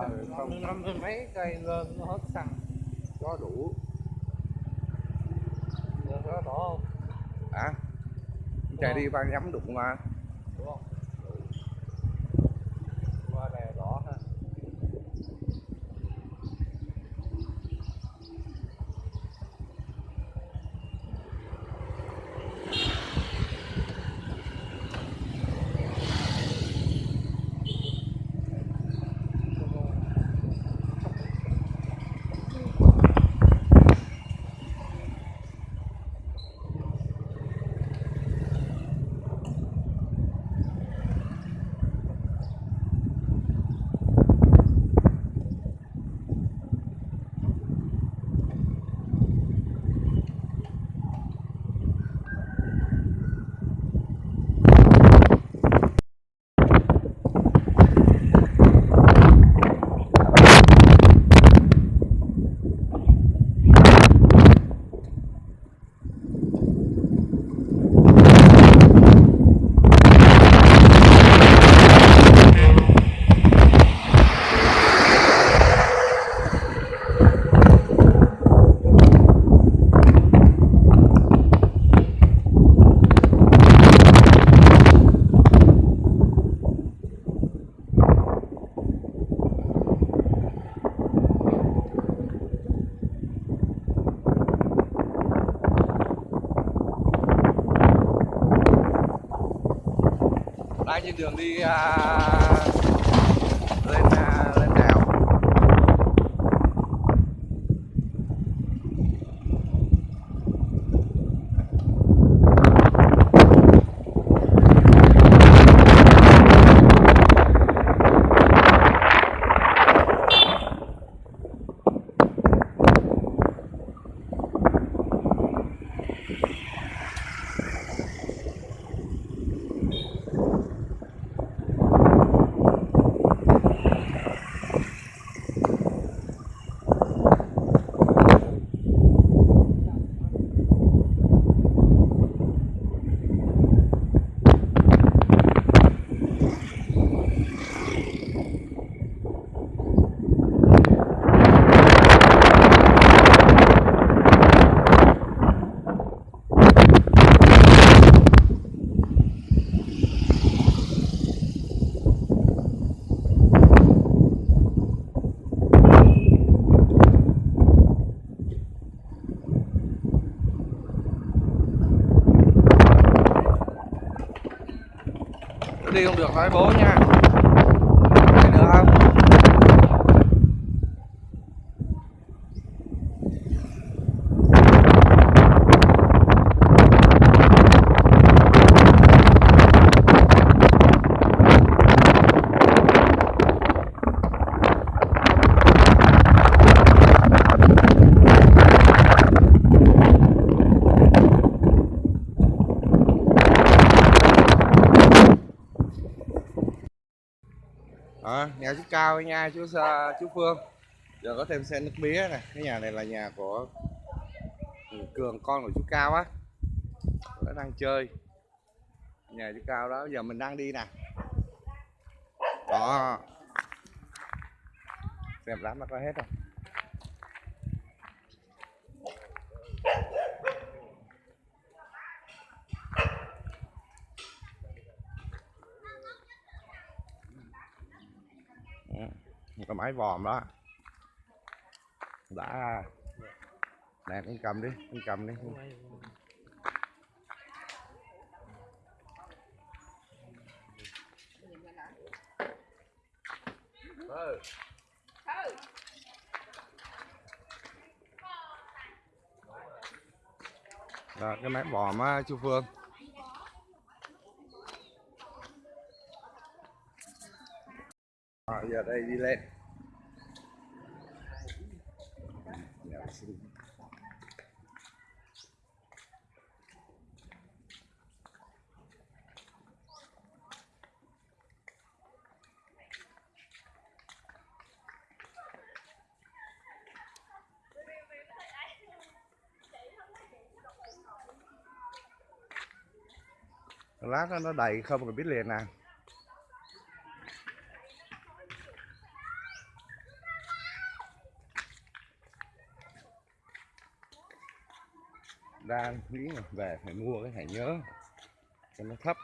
không. năm mươi mấy cây lên nó hết xăng. Có đủ. Được đó không? à chạy đi ban nhắm đụng mà Đúng không? Qua đèo đỏ ha đang trên đường đi à, lên à, lên đèo đi không được nói bố nha Đi được không à, chào anh Ai, nha chú Sa- chú phương. Giờ có thêm xe nước mía này. Cái nhà này là nhà của cường con của chú cao á. Nó đang chơi. Nhà chú cao đó giờ mình đang đi nè. Đó. Xem lắm nó có hết không Ừ, cái máy vòm đó. Đã. Nè con cầm đi con cầm đi. Ừ. Cái máy vòm á chú Phương. À, giờ đây đi lên. Nó nó đầy không rồi biết liền à. Đang nghĩ là về phải mua cái thẻ nhớ, cho nó thấp.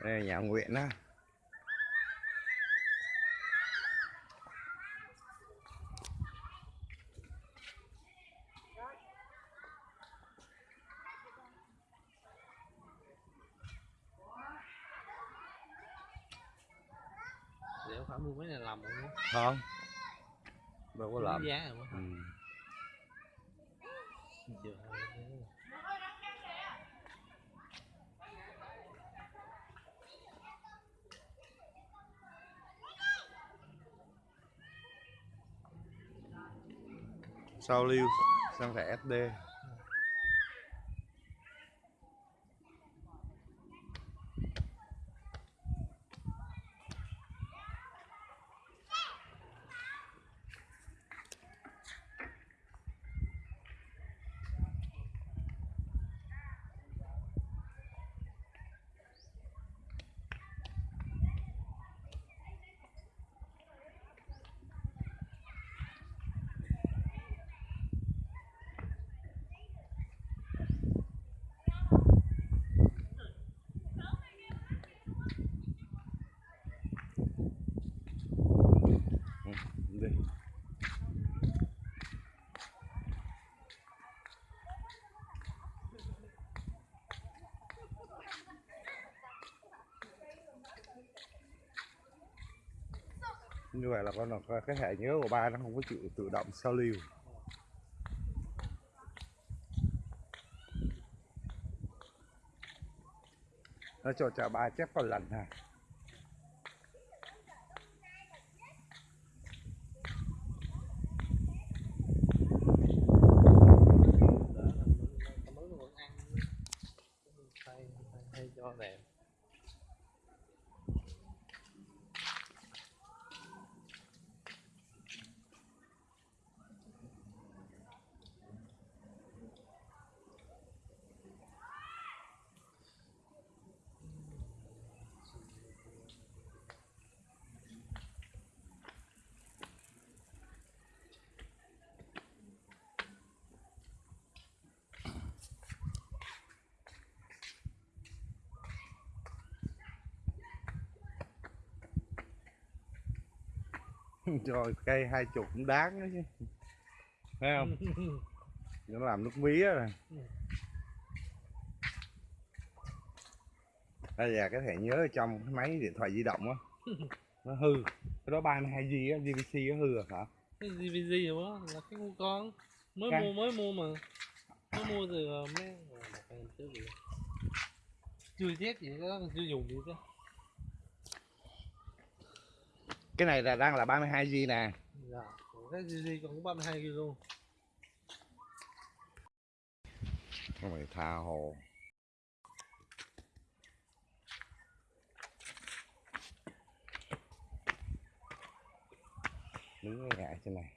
Đây là nhà nguyện á Liệu phải mua mấy này làm không? đâu có làm giá rồi ừ. Sao lưu sang thẻ SD Ừ, đi như vậy là con là cái hệ nhớ của ba nó không có chịu tự động sao lưu. Nó cho trả ba chép còn lần này rồi cây hai chục cũng đáng đó chứ thấy không nó làm nước mía rồi đây là cái thẻ nhớ ở trong cái máy điện thoại di động á nó hư cái đó 32 g á GVC nó hư rồi hả cái rồi đó là cái con con mới Cái- mua mới mua mà mới mua từ ờ, mấy ờ, chưa test gì đó chưa dùng gì chứ cái này là đang là 32 g nè. Dạ cái DVD còn có 32 GB luôn. Không phải tha hồ. Đứng cái ngại trên này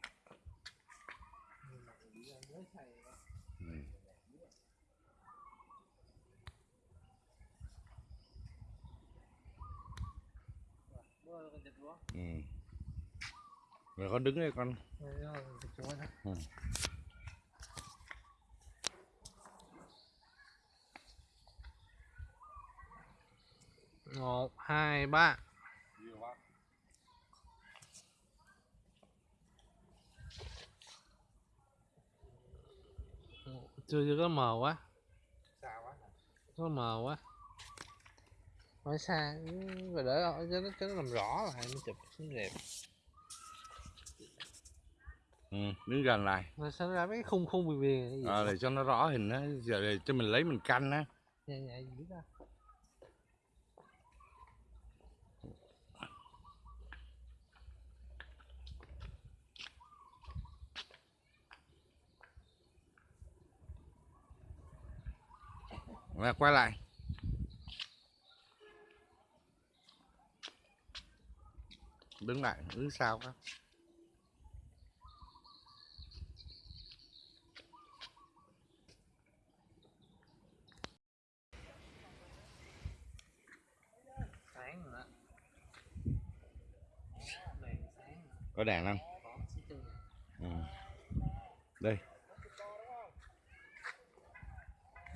ừ. Bữa nay con chụp quá. Ừ. rồi con đứng đây con. Ừ. một hai ba chưa chưa có mờ quá xa quá có mờ quá hỏi xa và để cho nó cho nó làm rõ lại mới chụp xinh đẹp. Ừ đứng gần lại rồi sao nó ra mấy khung khung viền viền À để cho nó rõ hình á. Giờ để cho mình lấy mình canh á. Nhẹ nhẹ dữ ra và quay lại. Đứng lại, đứng rồi đó rồi. Có đèn không? Ừ. Đây.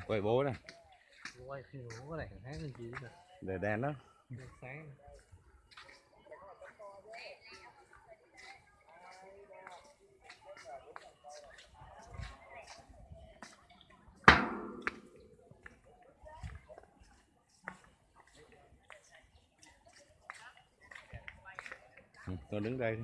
Quay bố này, quay cũng có đèn sáng lên chi nè để đèn đó. đèn sáng tôi đứng đây đi.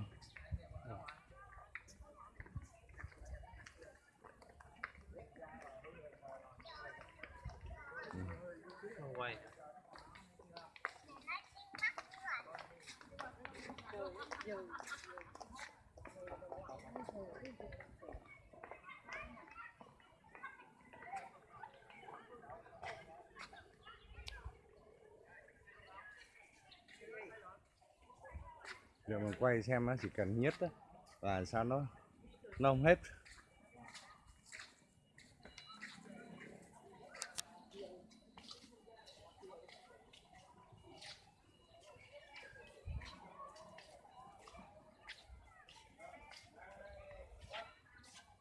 Thank you. Giờ mình quay xem nó chỉ cần nhất á và sao nó nó không hết.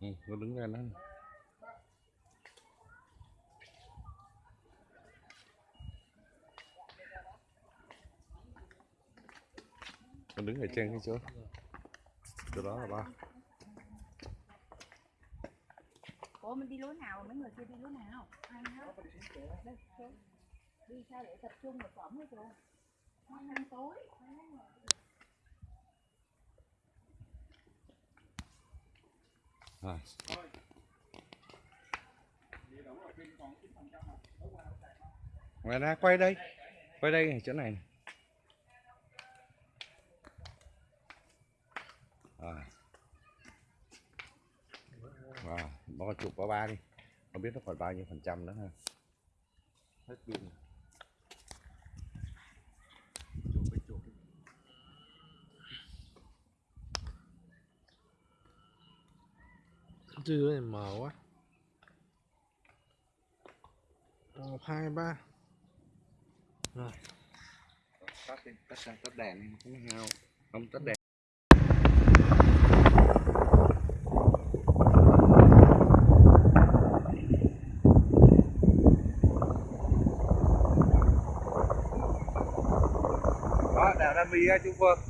Ừ, nó đứng đây nó nó đứng ở trên cái chỗ chỗ đó là ba Ủa mình đi lối nào, mấy người kia đi lối nào? Hết. Xuống. Đi sao để tập trung một phẩm hả chú? Hai năm tối. à. Ngoài ra quay đây quay đây chỗ này này. À. Wow, bỏ chụp qua ba đi. Không biết nó còn bao nhiêu phần trăm nữa ha. Hết pin rồi. chụp đi chụp đi. Trưa này mờ quá. Một hai ba. Rồi. Tắt đi. Tắt đèn không hao. Không tắt đèn obrigado e boa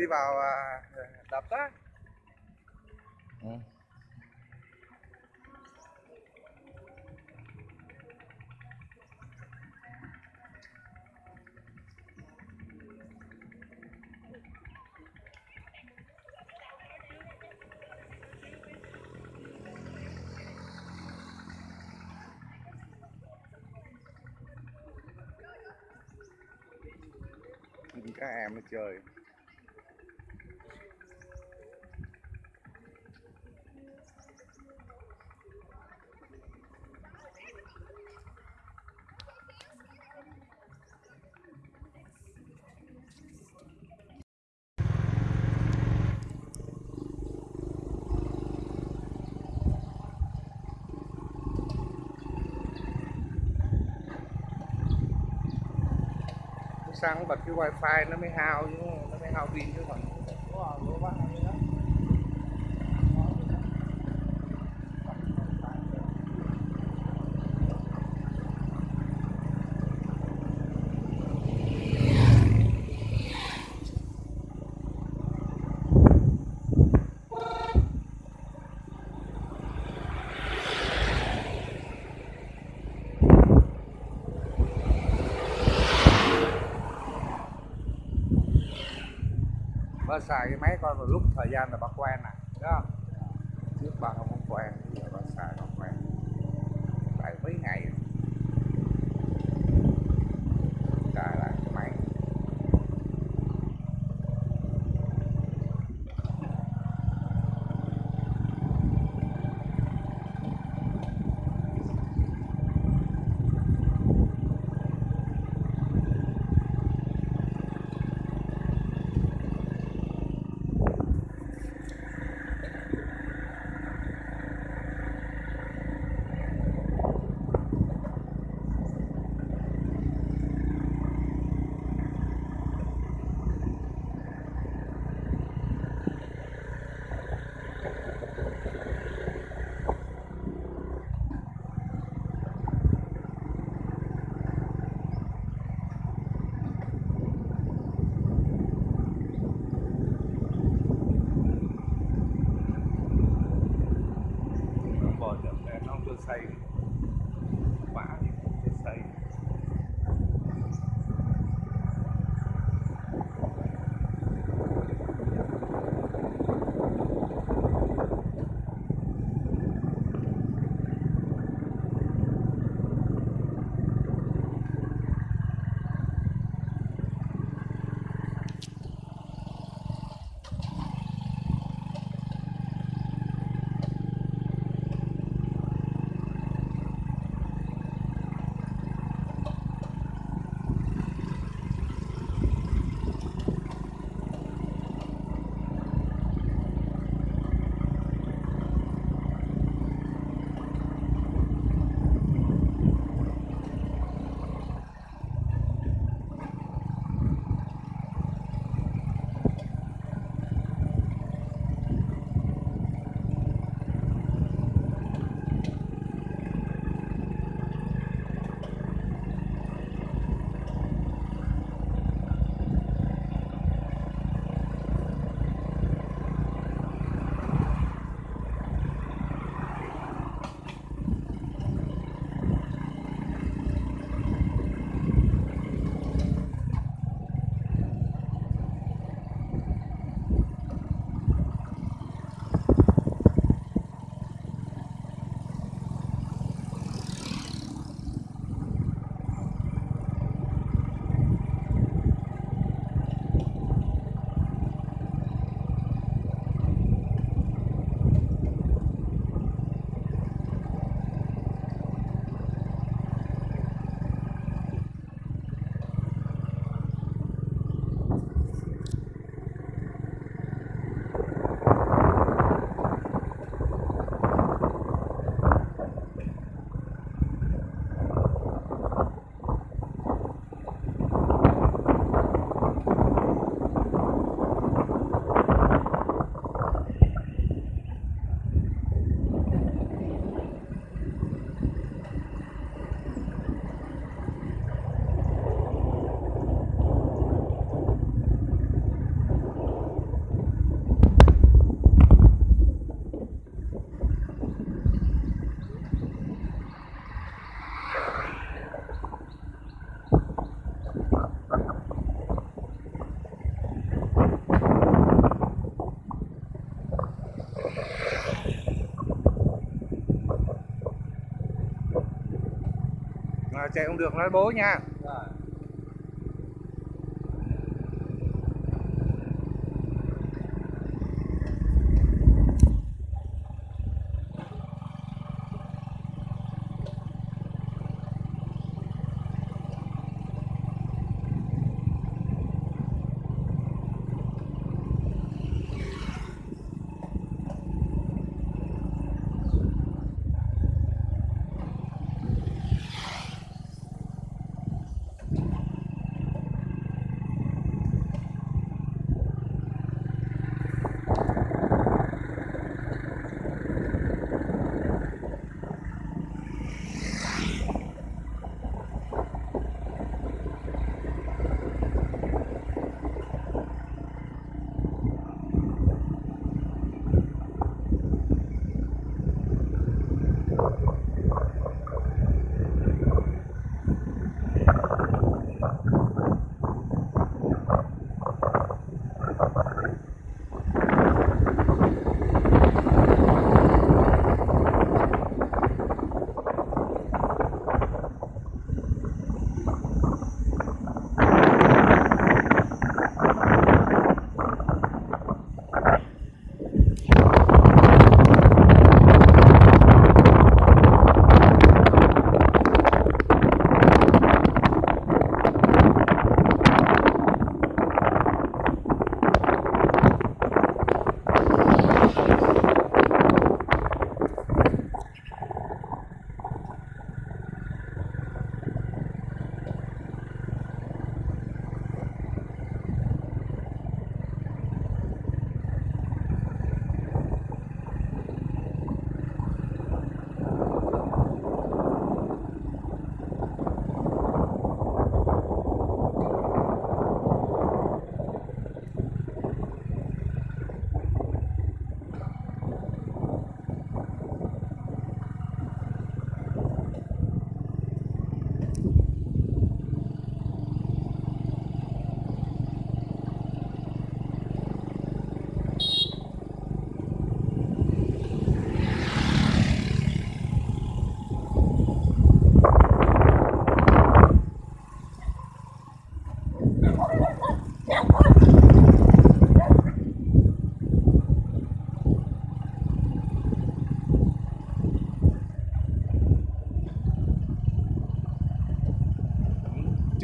đi vào à, đập đó ừ. các em nó chơi xăng bật cái wifi nó mới hao chứ nó mới hao pin chứ còn bà xài cái máy coi vào lúc thời gian là bắt quen nè chạy không được nói bố nha.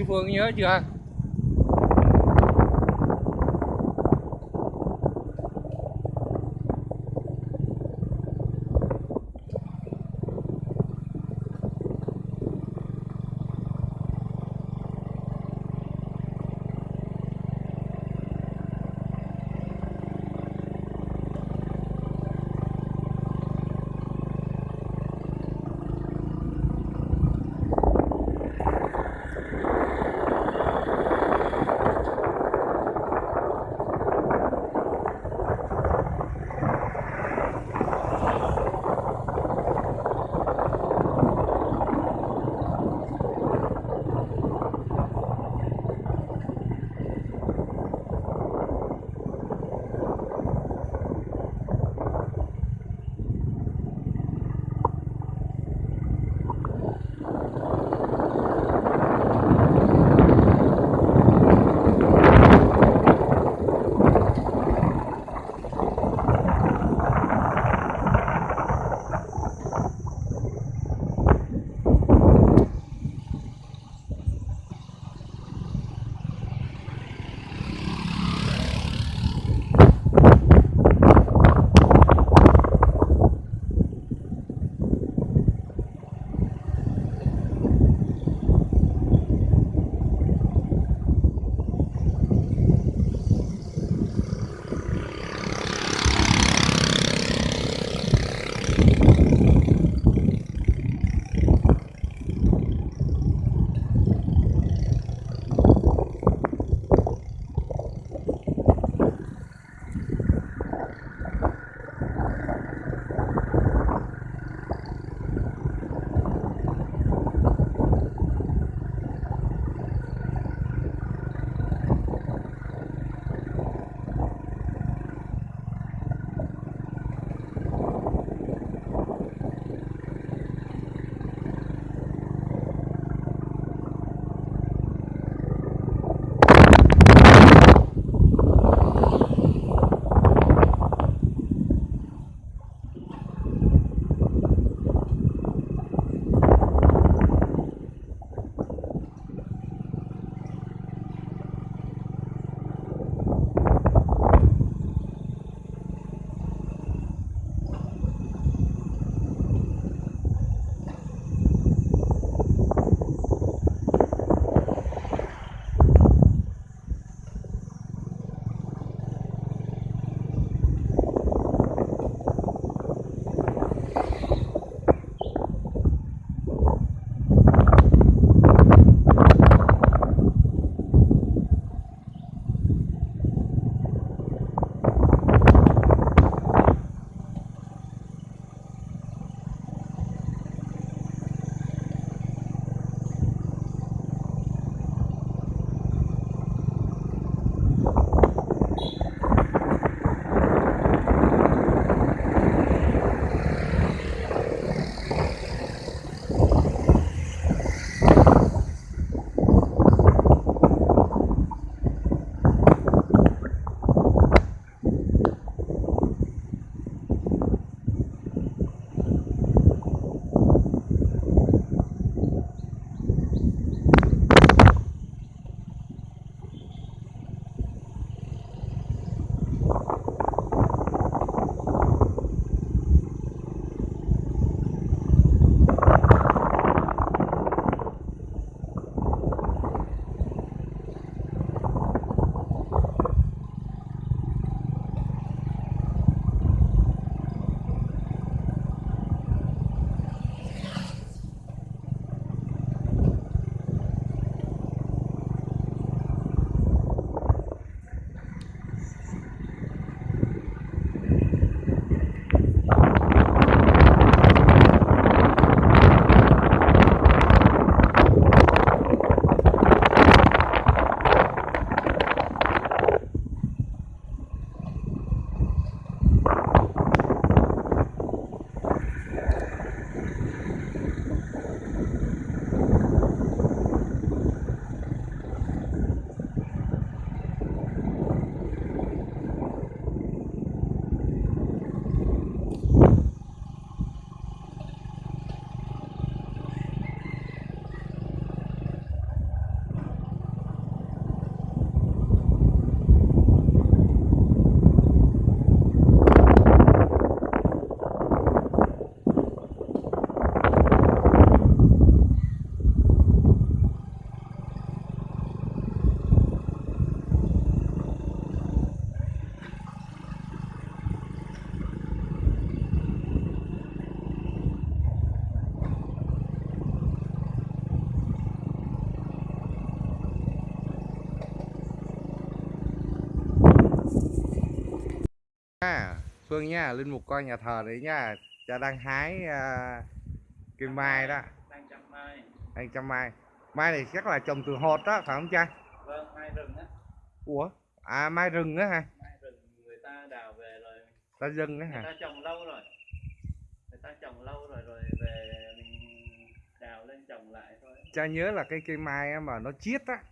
Phương nhớ chưa? Phương nha linh mục coi nhà thờ đấy nha cha đang hái à, cây mai đó. Đang chăm mai. Đang chăm mai. Mai này chắc là trồng từ hột đó phải không cha? Vâng mai rừng á. Ủa? À mai rừng á hả? Mai rừng người ta đào về rồi. Ta dân á người hả ta trồng lâu rồi. Người ta trồng lâu rồi rồi về mình đào lên trồng lại thôi. Cha nhớ là cái cây mai mà nó chiết á.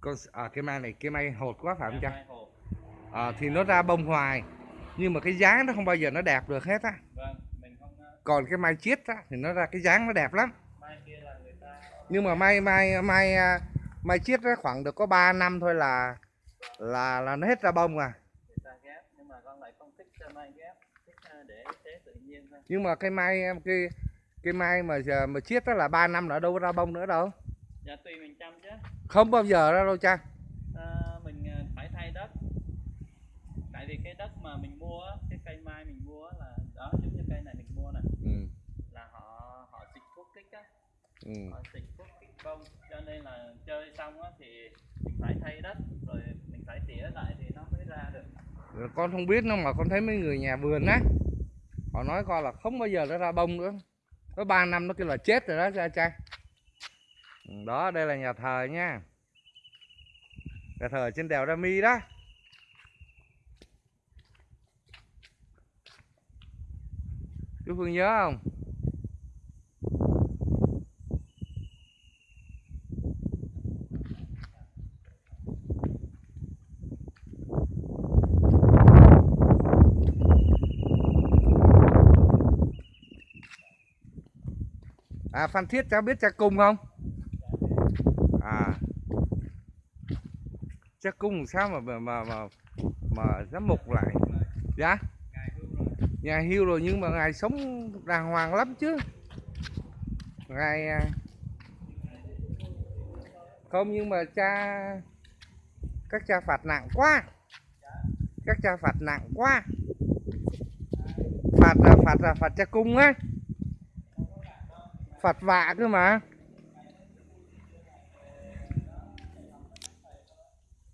Con à cây mai này cây mai hột quá phải không cha? mai hộp à, thì nó ra bông hoài nhưng mà cái dáng nó không bao giờ nó đẹp được hết á. Vâng không ờ, còn cái mai chiết á thì nó ra cái dáng nó đẹp lắm. Mai kia là người ta nhưng mà mai mai mai à, mai chiết á khoảng được có 3 năm thôi là là là nó hết ra bông à. Nhưng mà cho mai ờ, nhưng mà cái cây mai mà giờ mà chiết á là 3 năm nữa đâu có ra bông nữa đâu. Dạ tùy mình chăm chứ. Không bao giờ ra đâu cha Ờ, mình ờ, phải thay đất tại vì cái đất mà mình mua cái cây mai mình mua là đó giống như cây này mình mua này ừ, là họ họ xịt thuốc kích á. Ừ. họ xịt thuốc kích bông. Cho nên là chơi xong á thì mình phải thay đất rồi mình phải tỉa lại thì nó mới ra được. Con không biết đâu mà con thấy mấy người nhà vườn á họ nói coi là không bao giờ nó ra bông nữa. Có 3 năm nó kêu là chết rồi đó cha cha Ừ, đó đây là nhà thờ nha. Nhà thờ trên đèo Rami đó chú Phương nhớ không? À Phan Thiết cháu biết cha cung không? À. Cha cung sao mà mà mà mà, mà giám mục lại? Dạ? Nhà hưu rồi nhưng mà ngài sống đàng hoàng lắm chứ. Ngài à, không nhưng mà cha các cha phạt nặng quá. Các cha phạt nặng quá. Phạt là phạt là phạt cha cung á. Phạt vạ cơ mà.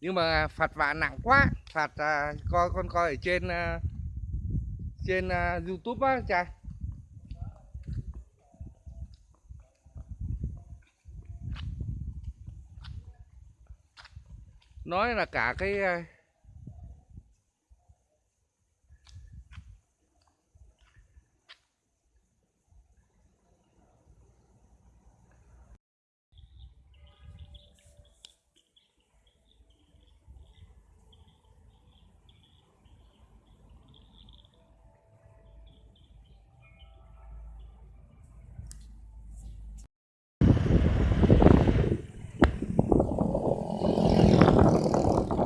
Nhưng mà phạt vạ nặng quá. Phạt à, coi con coi ở trên uh, trên uh, youtube á cha nói là cả cái à,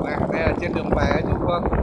Đây, đây là trên đường về chú Phương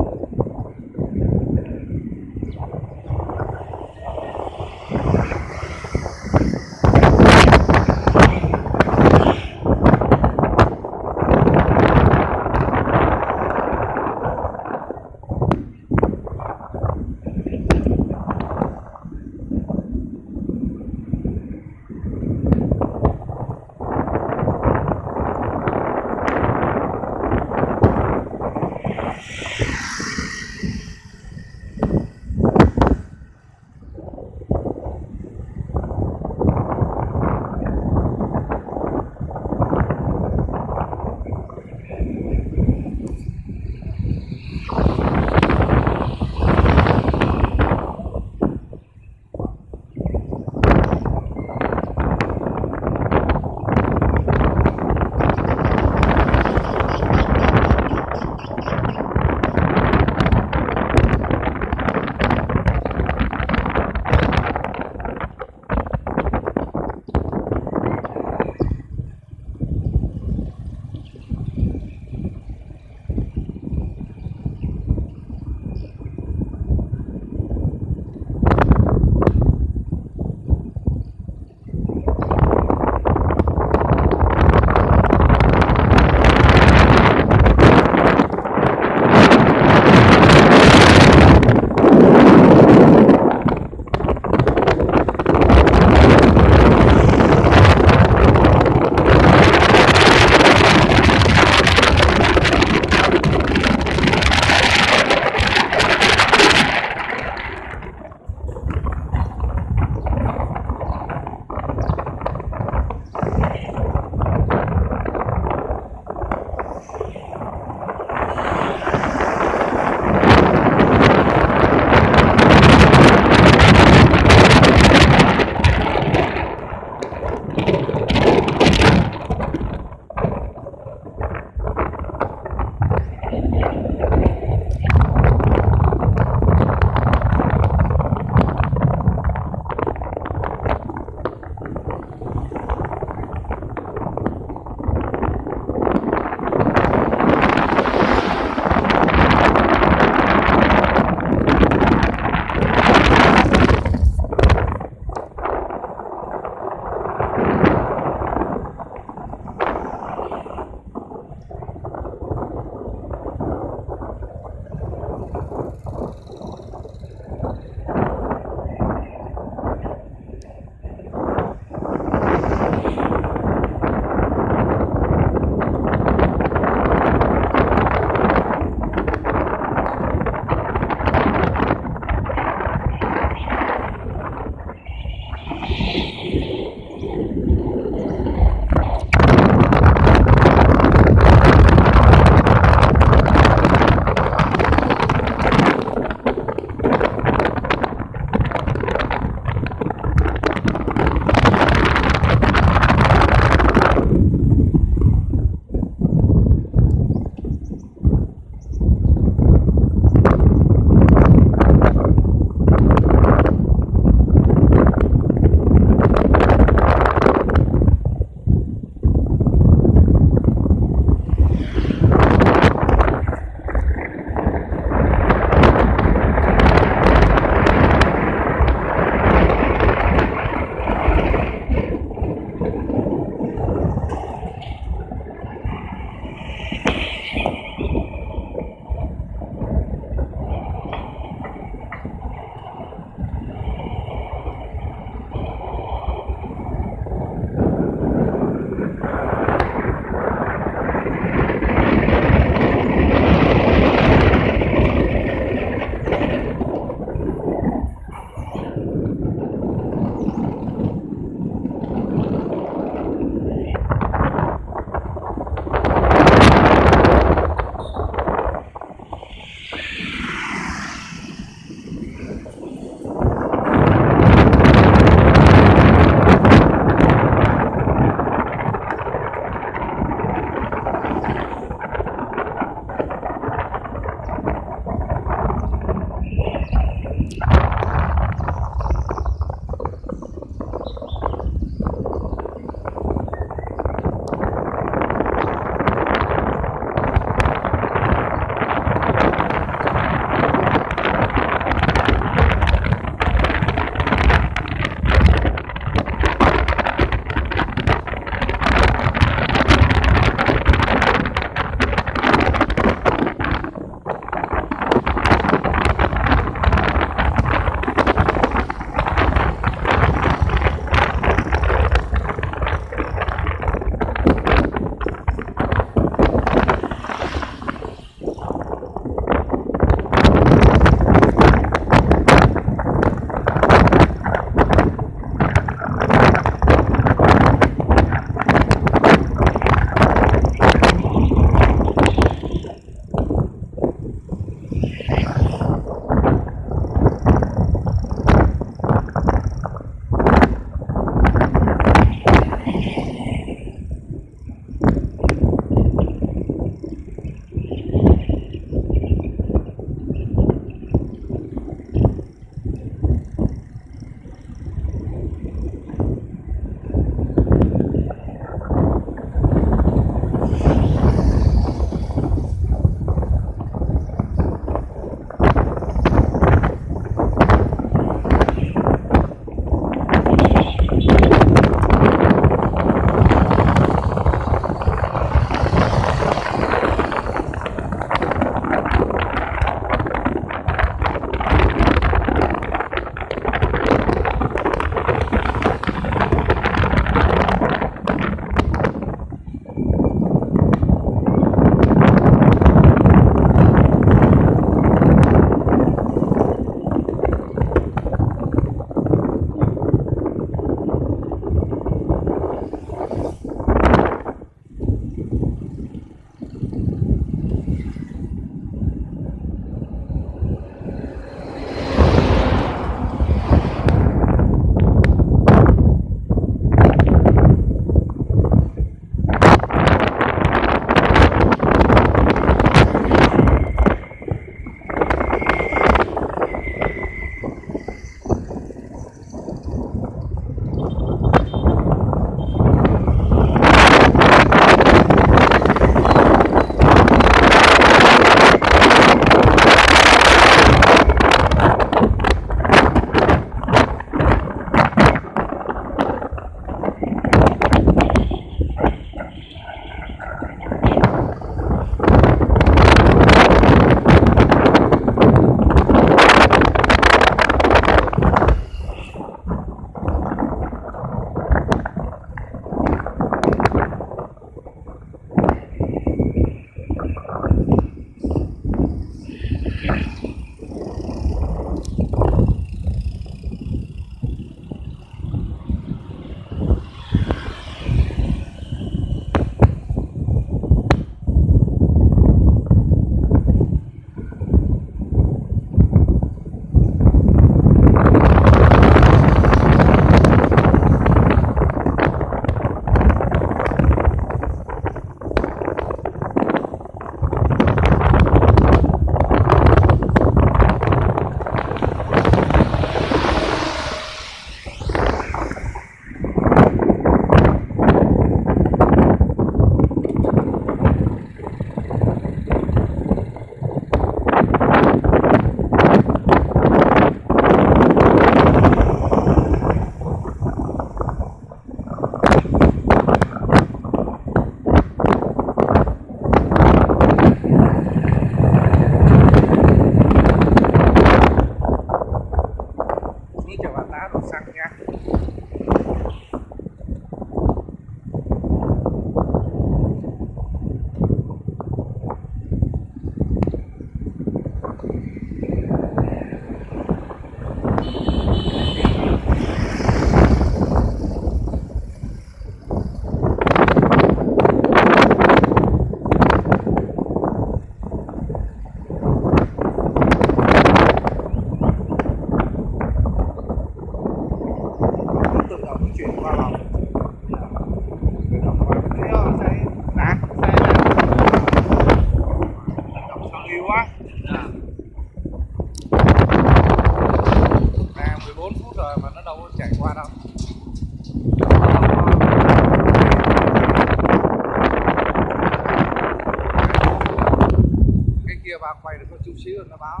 quay được có chút xíu nó báo.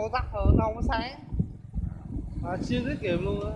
màu sắc nó không sáng. Mà siêu tiết kiệm luôn á.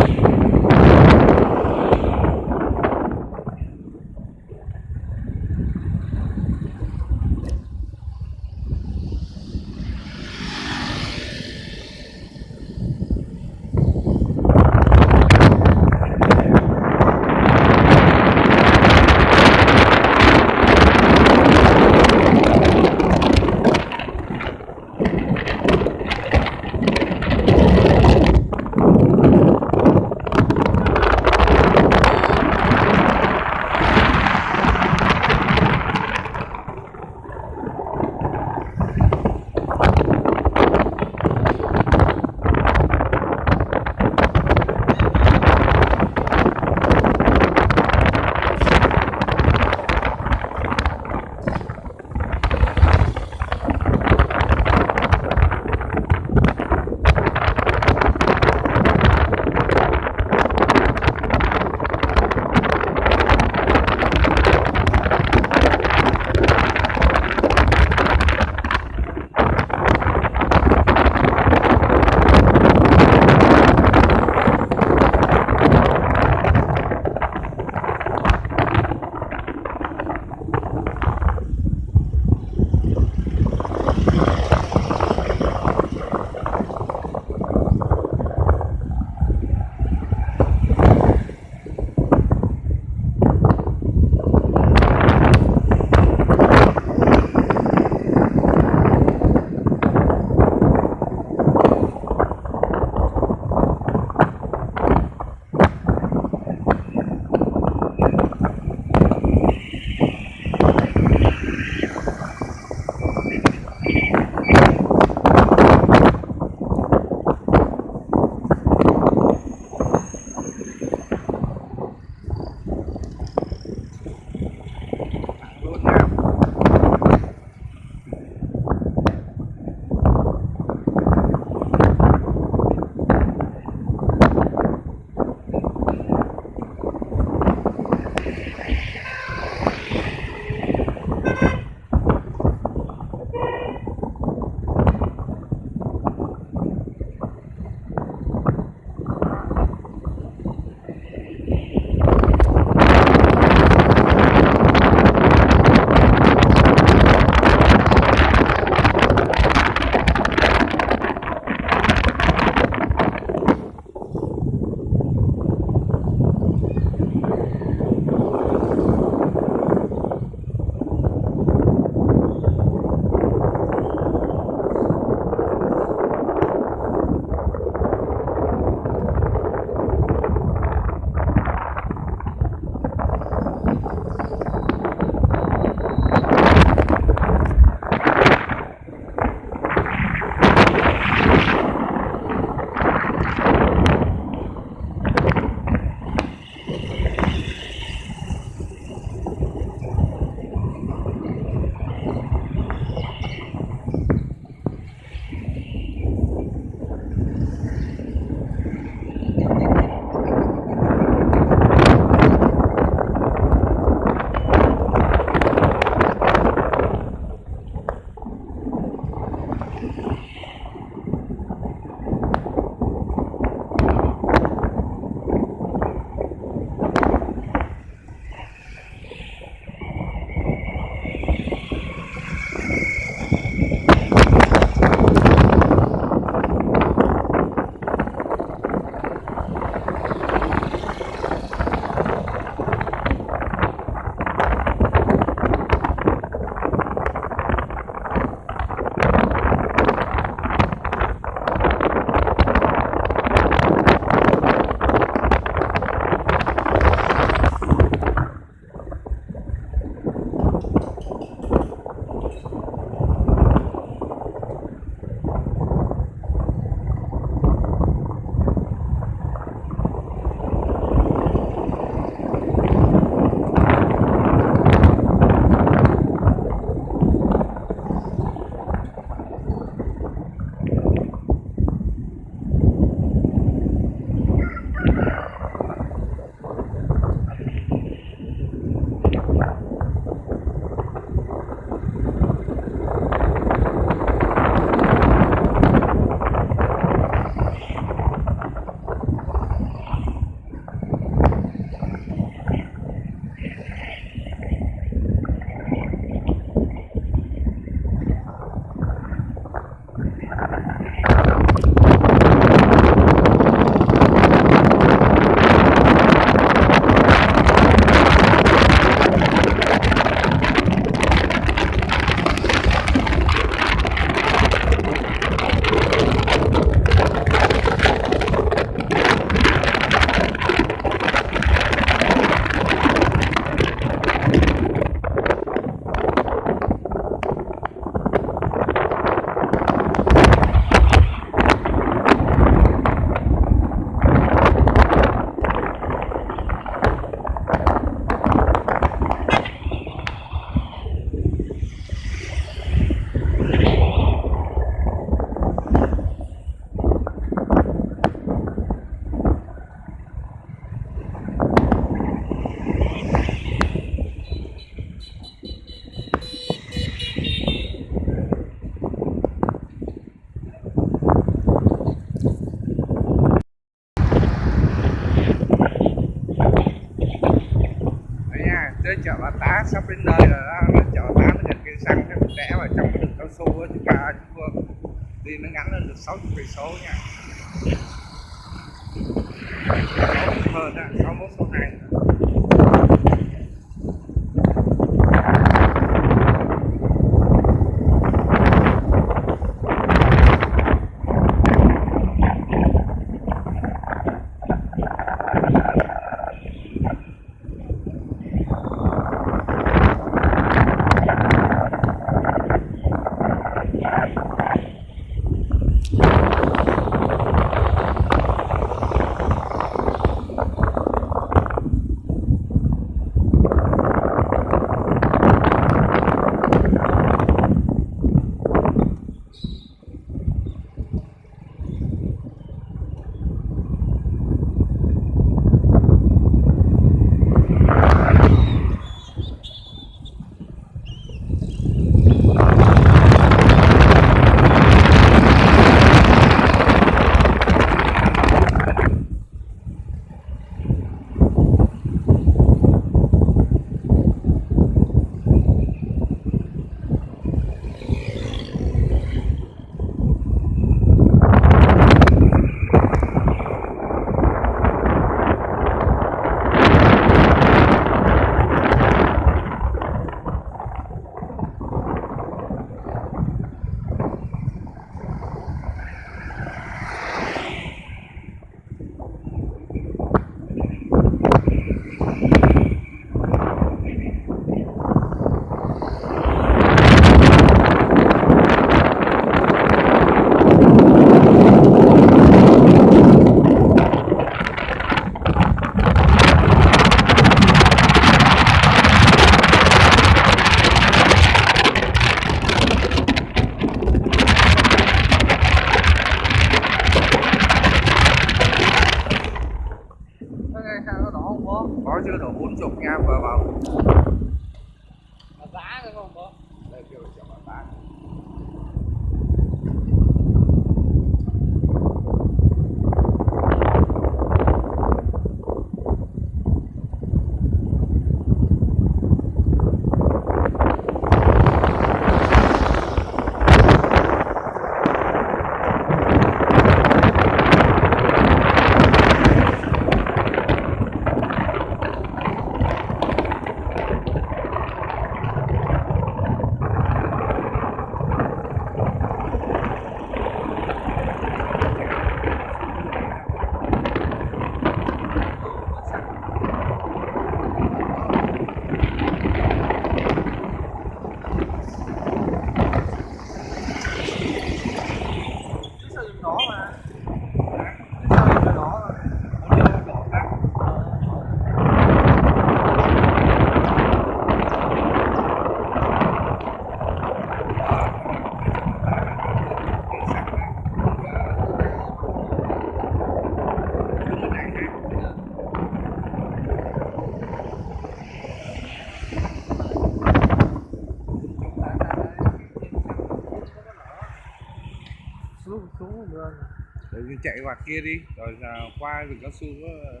chạy qua kia đi rồi là qua rừng cao su ờ,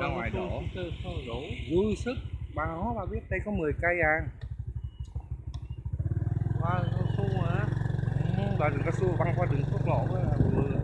ra ngoài đổ. đổ. Dư sức. Bà nó bà biết đây có 10 cây à. Qua wow, cao su hả? Ừ, là rừng cao su băng qua đường quốc lộ ờ, với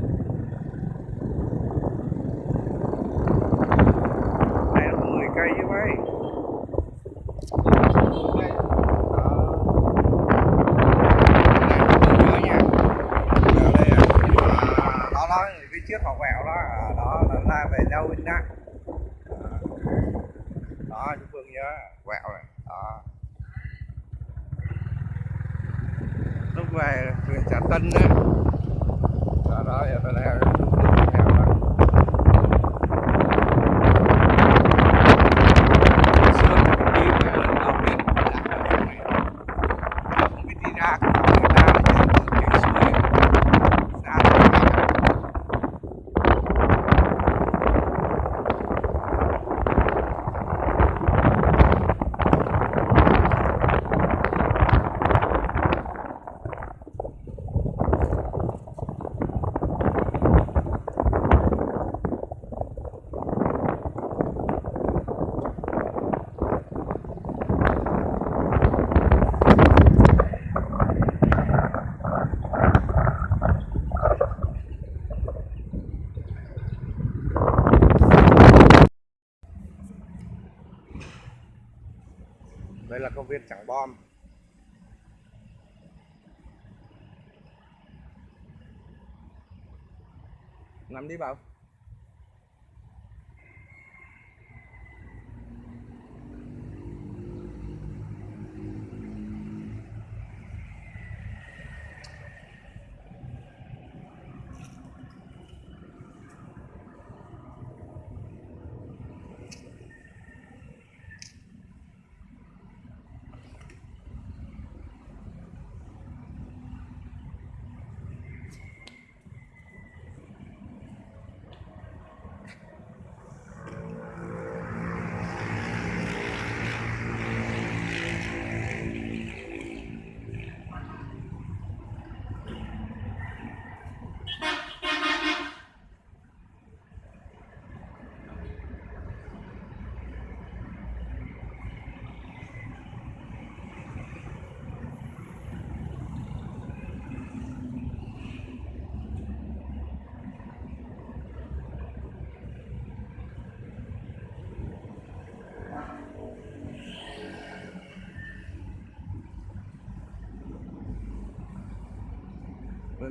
nằm đi bảo.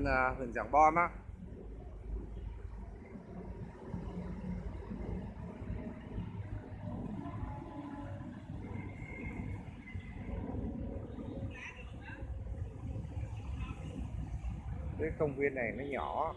À, huyện Giảng Bom á. Cái công viên này nó nhỏ.